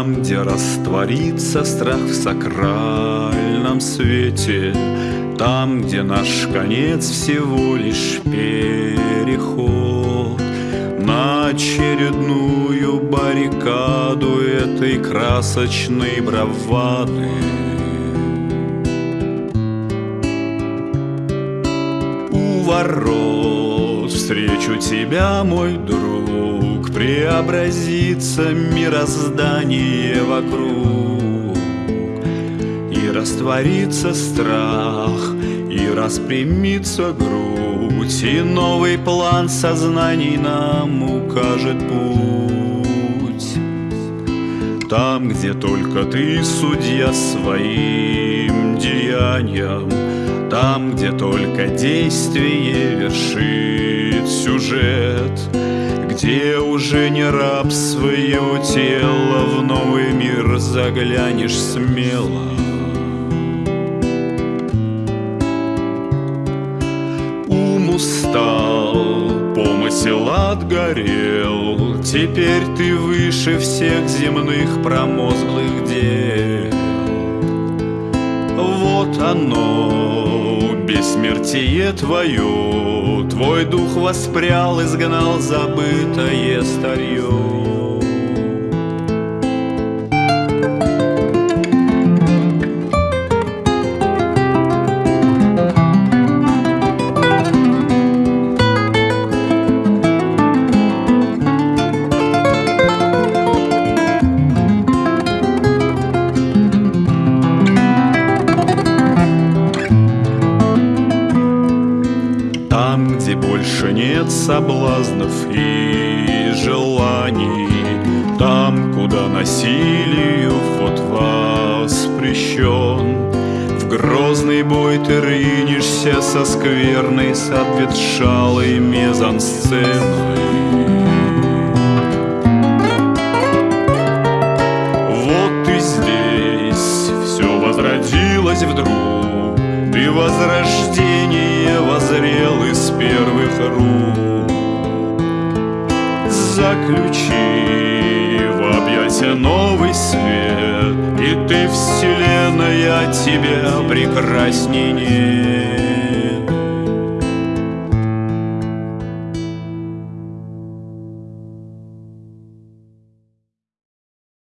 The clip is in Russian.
Там, где растворится страх в сакральном свете Там, где наш конец всего лишь переход На очередную баррикаду этой красочной бравады. У ворот встречу тебя, мой друг Преобразится мироздание вокруг И растворится страх, и распрямится грудь И новый план сознаний нам укажет путь. Там, где только ты судья своим деяниям Там, где только действие вершит сюжет Где уже не раб своего тела В новый мир заглянешь смело. Ум устал, помысел отгорел Теперь ты выше всех земных промозглых дел. Вот оно, бессмертие твое Твой дух воспрял, изгнал забытое старье Там, где больше нет соблазнов и желаний. Там, куда насилию вход воспрещен. В грозный бой ты рынешься со скверной, с обветшалой мезансценой. Вот и здесь все возродилось вдруг Ты возрождение возрел из первых рук. Заключи в объятия новый свет И ты, вселенная, тебя прекрасней нет